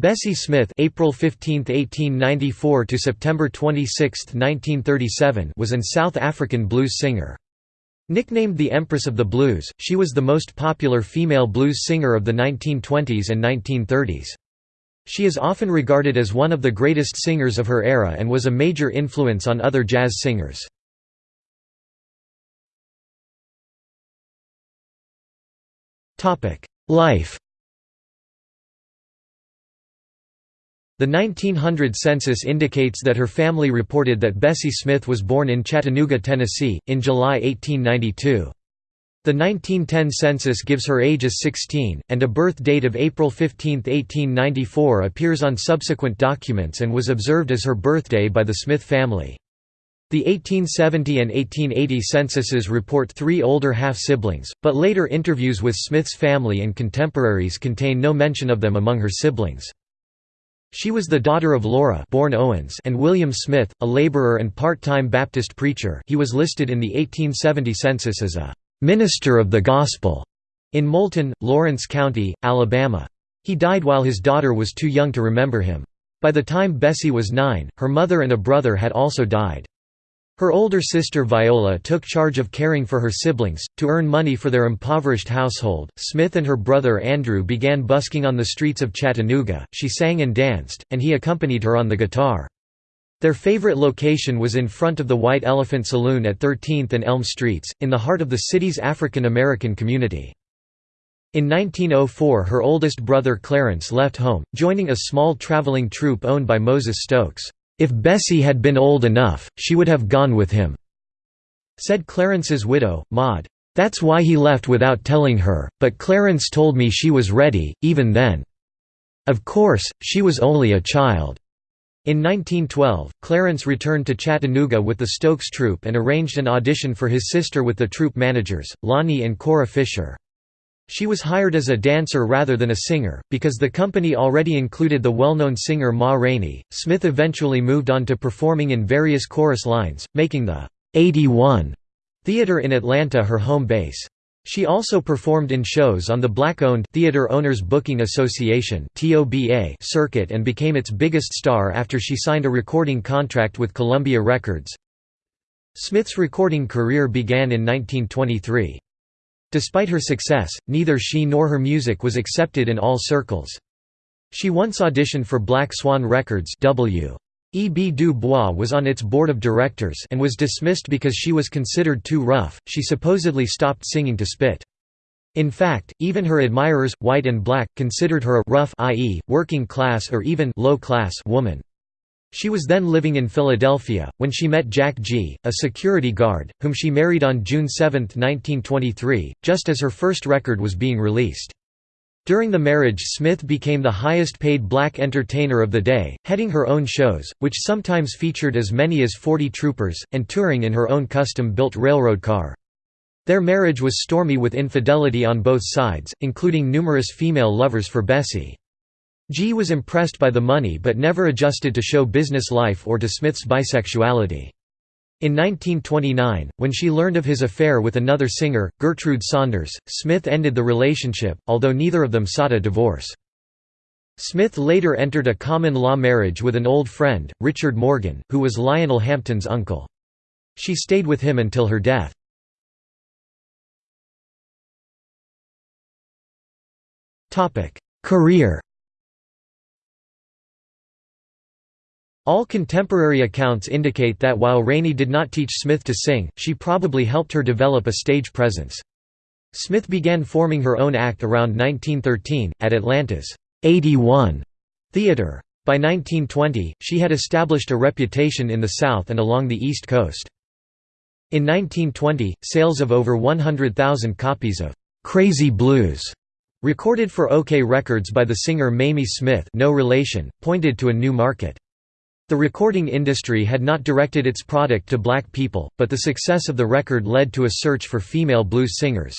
Bessie Smith April 15, 1894 to September 26, 1937 was an South African blues singer. Nicknamed the Empress of the Blues, she was the most popular female blues singer of the 1920s and 1930s. She is often regarded as one of the greatest singers of her era and was a major influence on other jazz singers. Life The 1900 census indicates that her family reported that Bessie Smith was born in Chattanooga, Tennessee, in July 1892. The 1910 census gives her age as 16, and a birth date of April 15, 1894 appears on subsequent documents and was observed as her birthday by the Smith family. The 1870 and 1880 censuses report three older half-siblings, but later interviews with Smith's family and contemporaries contain no mention of them among her siblings. She was the daughter of Laura born Owens and William Smith, a laborer and part-time Baptist preacher he was listed in the 1870 census as a «minister of the gospel» in Moulton, Lawrence County, Alabama. He died while his daughter was too young to remember him. By the time Bessie was nine, her mother and a brother had also died. Her older sister Viola took charge of caring for her siblings. To earn money for their impoverished household, Smith and her brother Andrew began busking on the streets of Chattanooga. She sang and danced, and he accompanied her on the guitar. Their favorite location was in front of the White Elephant Saloon at 13th and Elm Streets, in the heart of the city's African American community. In 1904 her oldest brother Clarence left home, joining a small traveling troupe owned by Moses Stokes. If Bessie had been old enough, she would have gone with him," said Clarence's widow, Maud. That's why he left without telling her, but Clarence told me she was ready, even then. Of course, she was only a child. In 1912, Clarence returned to Chattanooga with the Stokes Troupe and arranged an audition for his sister with the troupe managers, Lonnie and Cora Fisher. She was hired as a dancer rather than a singer, because the company already included the well-known singer Ma Rainey. Smith eventually moved on to performing in various chorus lines, making the 81 Theater in Atlanta her home base. She also performed in shows on the black-owned Theater Owners Booking Association circuit and became its biggest star after she signed a recording contract with Columbia Records. Smith's recording career began in 1923. Despite her success, neither she nor her music was accepted in all circles. She once auditioned for Black Swan Records W. E. B. Du Bois was on its board of directors and was dismissed because she was considered too rough, she supposedly stopped singing to spit. In fact, even her admirers, white and black, considered her a rough i.e., working class or even low class woman. She was then living in Philadelphia, when she met Jack Gee, a security guard, whom she married on June 7, 1923, just as her first record was being released. During the marriage Smith became the highest-paid black entertainer of the day, heading her own shows, which sometimes featured as many as 40 troupers, and touring in her own custom-built railroad car. Their marriage was stormy with infidelity on both sides, including numerous female lovers for Bessie. Gee was impressed by the money but never adjusted to show business life or to Smith's bisexuality. In 1929, when she learned of his affair with another singer, Gertrude Saunders, Smith ended the relationship, although neither of them sought a divorce. Smith later entered a common-law marriage with an old friend, Richard Morgan, who was Lionel Hampton's uncle. She stayed with him until her death. Career All contemporary accounts indicate that while Rainey did not teach Smith to sing, she probably helped her develop a stage presence. Smith began forming her own act around 1913, at Atlanta's 81 Theatre. By 1920, she had established a reputation in the South and along the East Coast. In 1920, sales of over 100,000 copies of "'Crazy Blues' recorded for OKeh Records by the singer Mamie Smith no relation, pointed to a new market. The recording industry had not directed its product to black people, but the success of the record led to a search for female blues singers.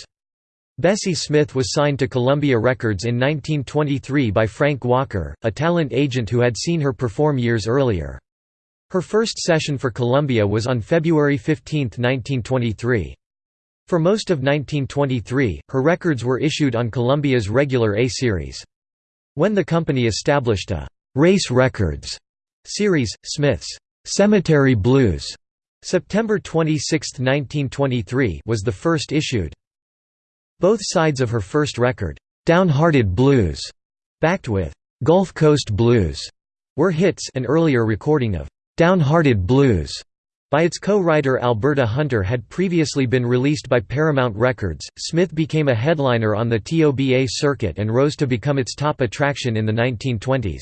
Bessie Smith was signed to Columbia Records in 1923 by Frank Walker, a talent agent who had seen her perform years earlier. Her first session for Columbia was on February 15, 1923. For most of 1923, her records were issued on Columbia's regular A-series. When the company established a «Race Records» series, Smith's «Cemetery Blues» September 26, 1923 was the first issued. Both sides of her first record, Downhearted Blues, backed with Gulf Coast Blues, were hits an earlier recording of Downhearted Blues by its co-writer Alberta Hunter had previously been released by Paramount Records. Smith became a headliner on the TOBA circuit and rose to become its top attraction in the 1920s.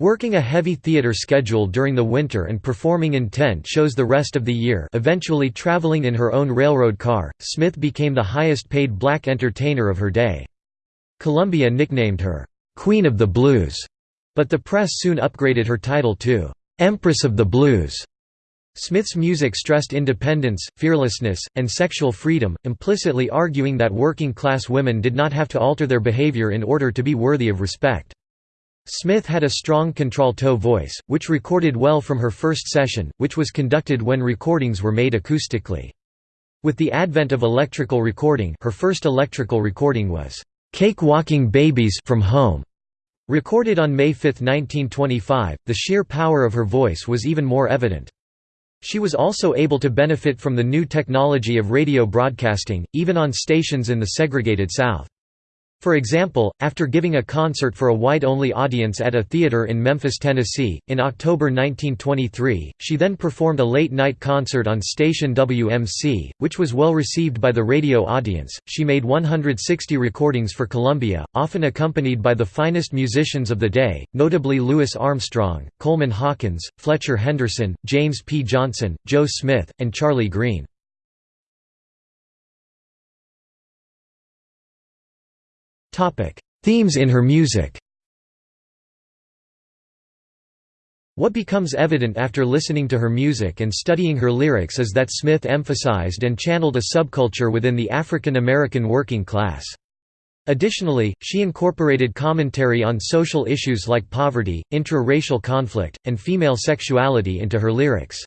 Working a heavy theater schedule during the winter and performing in tent shows the rest of the year eventually traveling in her own railroad car, Smith became the highest-paid black entertainer of her day. Columbia nicknamed her, "'Queen of the Blues'", but the press soon upgraded her title to, "'Empress of the Blues'". Smith's music stressed independence, fearlessness, and sexual freedom, implicitly arguing that working-class women did not have to alter their behavior in order to be worthy of respect. Smith had a strong contralto voice, which recorded well from her first session, which was conducted when recordings were made acoustically. With the advent of electrical recording her first electrical recording was, "'Cake Walking Babies from Home' Recorded on May 5, 1925, the sheer power of her voice was even more evident. She was also able to benefit from the new technology of radio broadcasting, even on stations in the segregated South. For example, after giving a concert for a white-only audience at a theater in Memphis, Tennessee, in October 1923, she then performed a late-night concert on station WMC, which was well received by the radio audience. She made 160 recordings for Columbia, often accompanied by the finest musicians of the day, notably Louis Armstrong, Coleman Hawkins, Fletcher Henderson, James P. Johnson, Joe Smith, and Charlie Green. Themes in her music What becomes evident after listening to her music and studying her lyrics is that Smith emphasized and channeled a subculture within the African American working class. Additionally, she incorporated commentary on social issues like poverty, intra-racial conflict, and female sexuality into her lyrics.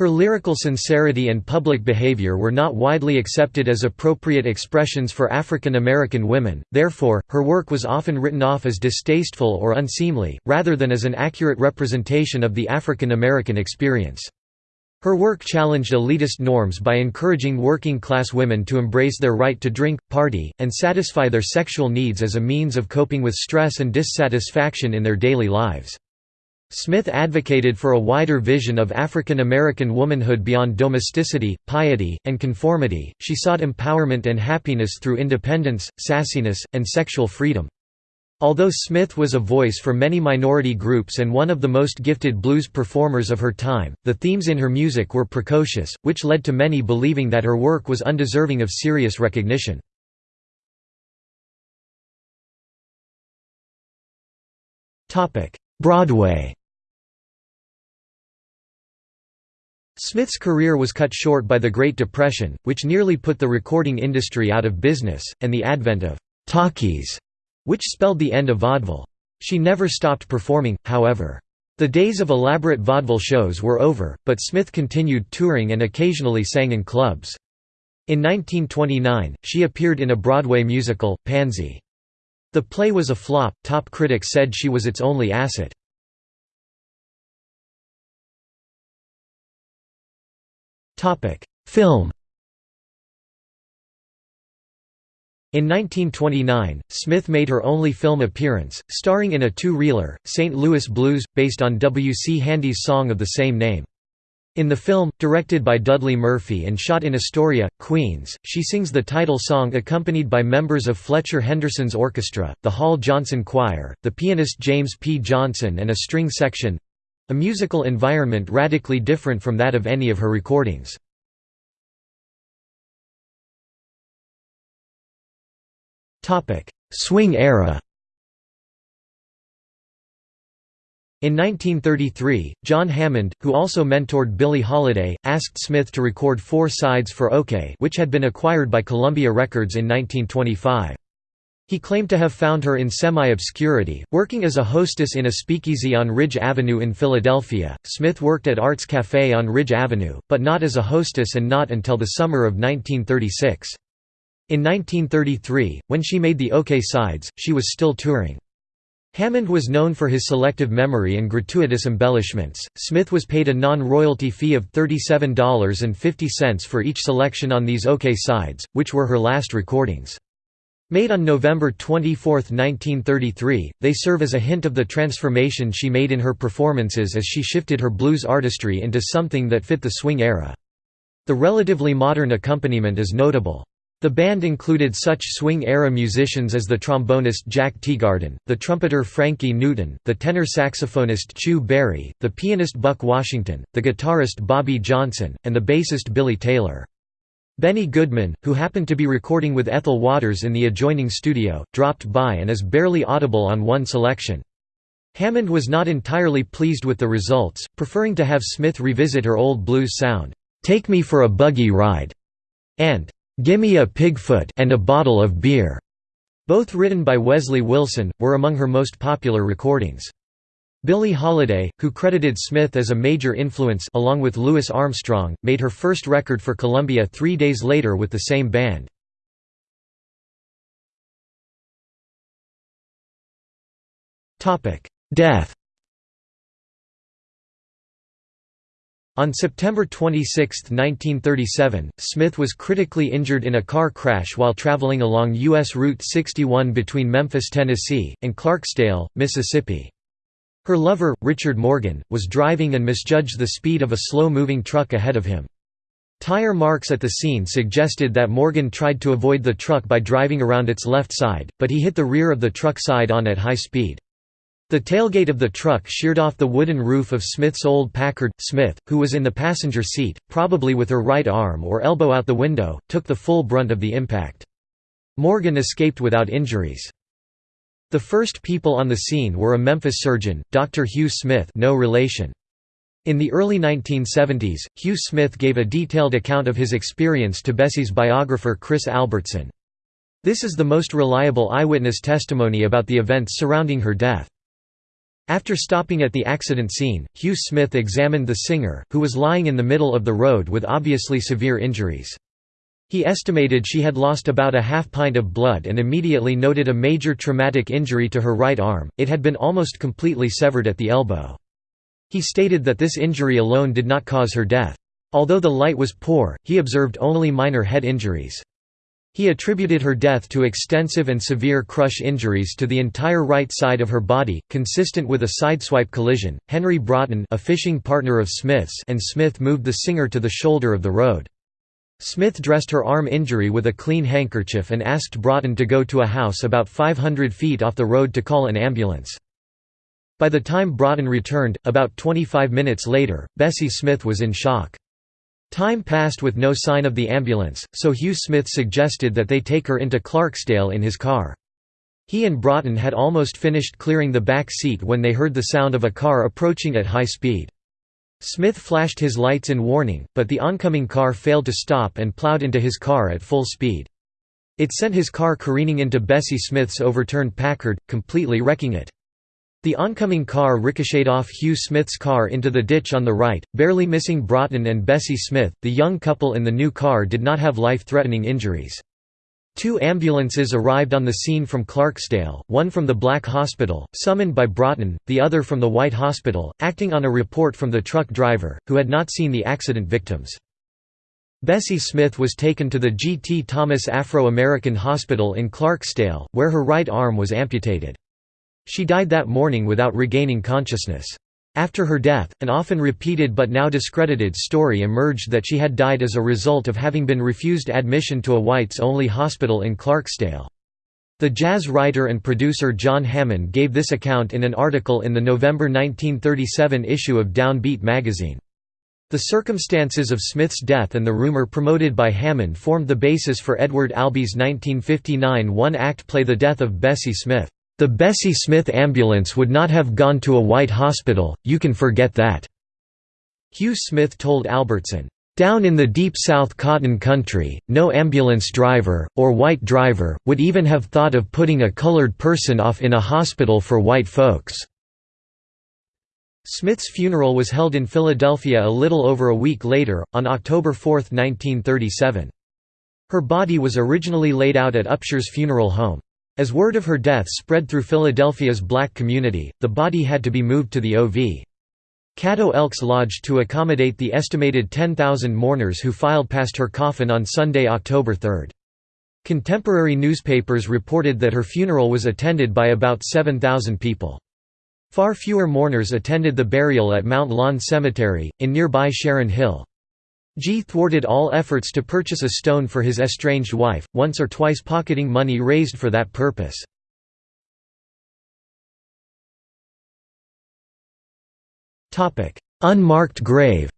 Her lyrical sincerity and public behavior were not widely accepted as appropriate expressions for African American women, therefore, her work was often written off as distasteful or unseemly, rather than as an accurate representation of the African American experience. Her work challenged elitist norms by encouraging working-class women to embrace their right to drink, party, and satisfy their sexual needs as a means of coping with stress and dissatisfaction in their daily lives. Smith advocated for a wider vision of African American womanhood beyond domesticity, piety, and conformity. She sought empowerment and happiness through independence, sassiness, and sexual freedom. Although Smith was a voice for many minority groups and one of the most gifted blues performers of her time, the themes in her music were precocious, which led to many believing that her work was undeserving of serious recognition. Broadway Smith's career was cut short by the Great Depression, which nearly put the recording industry out of business, and the advent of «talkies», which spelled the end of vaudeville. She never stopped performing, however. The days of elaborate vaudeville shows were over, but Smith continued touring and occasionally sang in clubs. In 1929, she appeared in a Broadway musical, Pansy. The play was a flop, top critics said she was its only asset. Film In 1929, Smith made her only film appearance, starring in a two-reeler, St. Louis Blues, based on W. C. Handy's song of the same name. In the film, directed by Dudley Murphy and shot in Astoria, Queens, she sings the title song accompanied by members of Fletcher Henderson's orchestra, the Hall Johnson Choir, the pianist James P. Johnson and a string section, a musical environment radically different from that of any of her recordings. Swing era In 1933, John Hammond, who also mentored Billie Holiday, asked Smith to record four sides for OKeh which had been acquired by Columbia Records in 1925. He claimed to have found her in semi-obscurity, working as a hostess in a speakeasy on Ridge Avenue in Philadelphia. Smith worked at Arts Café on Ridge Avenue, but not as a hostess and not until the summer of 1936. In 1933, when she made the OKeh Sides, she was still touring. Hammond was known for his selective memory and gratuitous embellishments. Smith was paid a non royalty fee of $37.50 for each selection on these OKeh sides, which were her last recordings. Made on November 24, 1933, they serve as a hint of the transformation she made in her performances as she shifted her blues artistry into something that fit the swing era. The relatively modern accompaniment is notable. The band included such swing-era musicians as the trombonist Jack Teagarden, the trumpeter Frankie Newton, the tenor saxophonist Chu Berry, the pianist Buck Washington, the guitarist Bobby Johnson, and the bassist Billy Taylor. Benny Goodman, who happened to be recording with Ethel Waters in the adjoining studio, dropped by and is barely audible on one selection. Hammond was not entirely pleased with the results, preferring to have Smith revisit her old blues sound, "'Take Me for a Buggy Ride' and "'Gimme a Pigfoot and a Bottle of Beer' both written by Wesley Wilson, were among her most popular recordings. Billie Holiday, who credited Smith as a major influence along with Louis Armstrong, made her first record for Columbia three days later with the same band. Death On September 26, 1937, Smith was critically injured in a car crash while traveling along U.S. Route 61 between Memphis, Tennessee, and Clarksdale, Mississippi. Her lover, Richard Morgan, was driving and misjudged the speed of a slow-moving truck ahead of him. Tire marks at the scene suggested that Morgan tried to avoid the truck by driving around its left side, but he hit the rear of the truck side on at high speed. The tailgate of the truck sheared off the wooden roof of Smith's old Packard. Smith, who was in the passenger seat, probably with her right arm or elbow out the window, took the full brunt of the impact. Morgan escaped without injuries. The first people on the scene were a Memphis surgeon, Dr. Hugh Smith no relation. In the early 1970s, Hugh Smith gave a detailed account of his experience to Bessie's biographer Chris Albertson. This is the most reliable eyewitness testimony about the events surrounding her death. After stopping at the accident scene, Hugh Smith examined the singer, who was lying in the middle of the road with obviously severe injuries. He estimated she had lost about a half pint of blood and immediately noted a major traumatic injury to her right arm, it had been almost completely severed at the elbow. He stated that this injury alone did not cause her death. Although the light was poor, he observed only minor head injuries. He attributed her death to extensive and severe crush injuries to the entire right side of her body, consistent with a sideswipe collision. Henry Broughton, a fishing partner of Smith's, and Smith moved the singer to the shoulder of the road. Smith dressed her arm injury with a clean handkerchief and asked Broughton to go to a house about 500 feet off the road to call an ambulance. By the time Broughton returned, about 25 minutes later, Bessie Smith was in shock. Time passed with no sign of the ambulance, so Hugh Smith suggested that they take her into Clarksdale in his car. He and Broughton had almost finished clearing the back seat when they heard the sound of a car approaching at high speed. Smith flashed his lights in warning, but the oncoming car failed to stop and plowed into his car at full speed. It sent his car careening into Bessie Smith's overturned Packard, completely wrecking it. The oncoming car ricocheted off Hugh Smith's car into the ditch on the right, barely missing Broughton and Bessie Smith. The young couple in the new car did not have life threatening injuries. Two ambulances arrived on the scene from Clarksdale, one from the Black Hospital, summoned by Broughton, the other from the White Hospital, acting on a report from the truck driver, who had not seen the accident victims. Bessie Smith was taken to the G. T. Thomas Afro-American Hospital in Clarksdale, where her right arm was amputated. She died that morning without regaining consciousness. After her death, an often repeated but now discredited story emerged that she had died as a result of having been refused admission to a whites-only hospital in Clarksdale. The jazz writer and producer John Hammond gave this account in an article in the November 1937 issue of Downbeat magazine. The circumstances of Smith's death and the rumor promoted by Hammond formed the basis for Edward Albee's 1959 one-act play The Death of Bessie Smith. The Bessie Smith ambulance would not have gone to a white hospital, you can forget that." Hugh Smith told Albertson, "...down in the deep South cotton country, no ambulance driver, or white driver, would even have thought of putting a colored person off in a hospital for white folks." Smith's funeral was held in Philadelphia a little over a week later, on October 4, 1937. Her body was originally laid out at Upsher's Funeral Home. As word of her death spread through Philadelphia's black community, the body had to be moved to the O.V. Catto Elks Lodge to accommodate the estimated 10,000 mourners who filed past her coffin on Sunday, October 3. Contemporary newspapers reported that her funeral was attended by about 7,000 people. Far fewer mourners attended the burial at Mount Lawn Cemetery, in nearby Sharon Hill. Gee thwarted all efforts to purchase a stone for his estranged wife, once or twice pocketing money raised for that purpose. Unmarked grave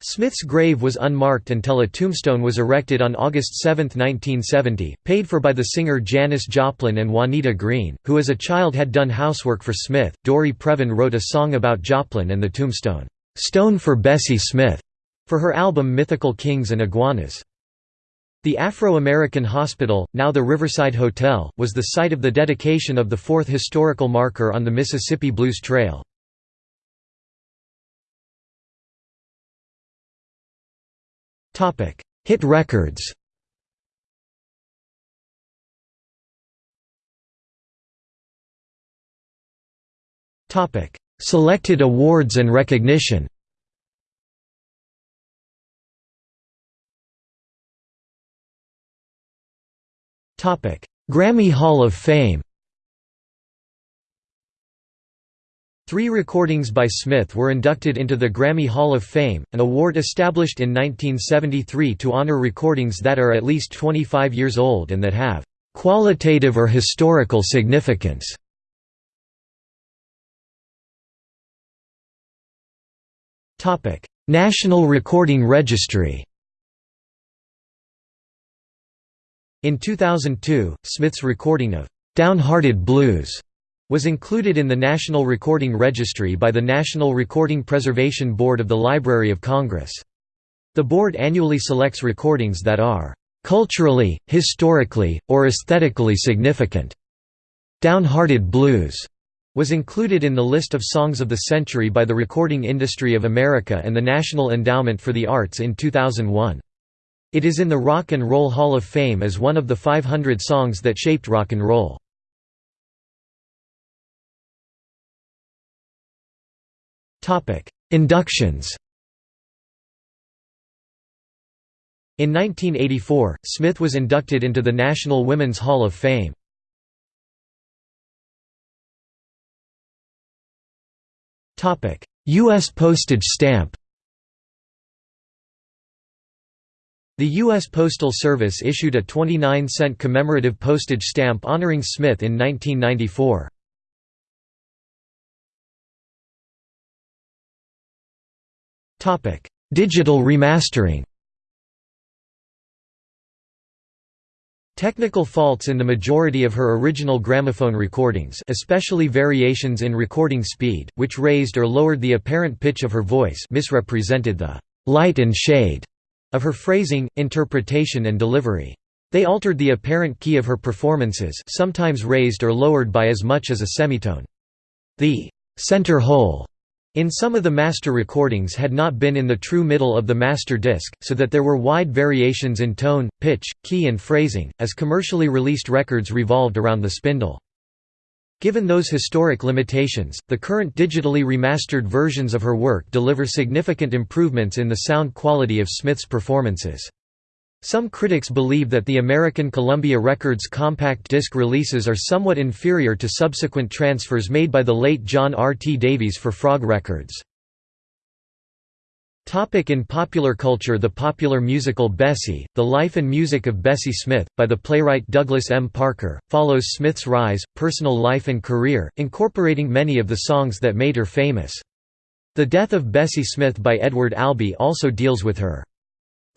Smith's grave was unmarked until a tombstone was erected on August 7, 1970, paid for by the singer Janis Joplin and Juanita Green, who as a child had done housework for Smith. Dory Previn wrote a song about Joplin and the tombstone, "'Stone for Bessie Smith' for her album Mythical Kings and Iguanas. The Afro-American Hospital, now the Riverside Hotel, was the site of the dedication of the fourth historical marker on the Mississippi Blues Trail. Hit records Selected awards and recognition Grammy Hall of Fame Three recordings by Smith were inducted into the Grammy Hall of Fame, an award established in 1973 to honor recordings that are at least 25 years old and that have "...qualitative or historical significance." National Recording Registry In 2002, Smith's recording of "'Downhearted Blues' was included in the National Recording Registry by the National Recording Preservation Board of the Library of Congress. The board annually selects recordings that are "...culturally, historically, or aesthetically significant." Downhearted Blues was included in the list of Songs of the Century by the Recording Industry of America and the National Endowment for the Arts in 2001. It is in the Rock and Roll Hall of Fame as one of the 500 songs that shaped rock and roll. Inductions In 1984, Smith was inducted into the National Women's Hall of Fame. U.S. postage stamp The U.S. Postal Service issued a 29-cent commemorative postage stamp honoring Smith in 1994. Digital remastering Technical faults in the majority of her original gramophone recordings especially variations in recording speed, which raised or lowered the apparent pitch of her voice misrepresented the «light and shade» of her phrasing, interpretation and delivery. They altered the apparent key of her performances sometimes raised or lowered by as much as a semitone. The «center hole» In some of the master recordings had not been in the true middle of the master disc, so that there were wide variations in tone, pitch, key and phrasing, as commercially released records revolved around the spindle. Given those historic limitations, the current digitally remastered versions of her work deliver significant improvements in the sound quality of Smith's performances. Some critics believe that the American Columbia Records compact disc releases are somewhat inferior to subsequent transfers made by the late John R. T. Davies for Frog Records. In popular culture The popular musical Bessie, The Life and Music of Bessie Smith, by the playwright Douglas M. Parker, follows Smith's rise, personal life and career, incorporating many of the songs that made her famous. The Death of Bessie Smith by Edward Albee also deals with her.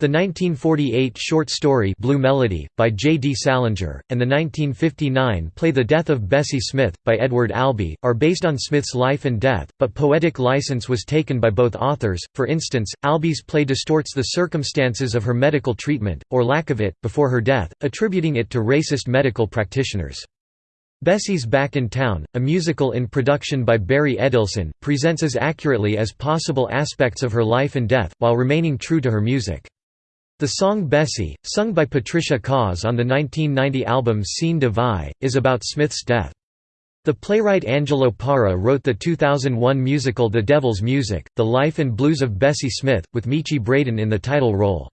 The 1948 short story Blue Melody, by J. D. Salinger, and the 1959 play The Death of Bessie Smith, by Edward Albee, are based on Smith's life and death, but poetic license was taken by both authors, for instance, Albee's play distorts the circumstances of her medical treatment, or lack of it, before her death, attributing it to racist medical practitioners. Bessie's Back in Town, a musical in production by Barry Edelson, presents as accurately as possible aspects of her life and death, while remaining true to her music. The song Bessie, sung by Patricia Kaas on the 1990 album Scene de Vie, is about Smith's death. The playwright Angelo Parra wrote the 2001 musical The Devil's Music, The Life and Blues of Bessie Smith, with Miche Braden in the title role.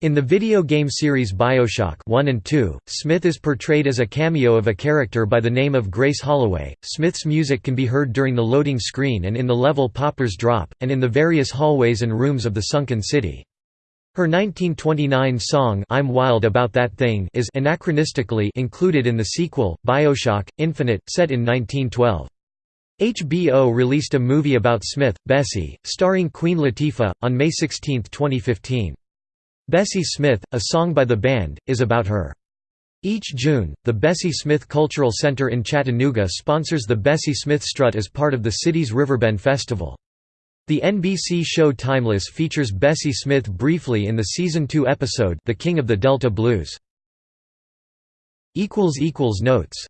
In the video game series Bioshock 1 and 2, Smith is portrayed as a cameo of a character by the name of Grace Holloway. Smith's music can be heard during the loading screen and in the level Pauper's Drop, and in the various hallways and rooms of the sunken city. Her 1929 song I'm Wild About That Thing is anachronistically included in the sequel, Bioshock, Infinite, set in 1912. HBO released a movie about Smith, Bessie, starring Queen Latifah, on May 16, 2015. Bessie Smith, a song by the band, is about her. Each June, the Bessie Smith Cultural Center in Chattanooga sponsors the Bessie Smith Strut as part of the city's Riverbend Festival. The NBC show Timeless features Bessie Smith briefly in the season 2 episode The King of the Delta Blues. Notes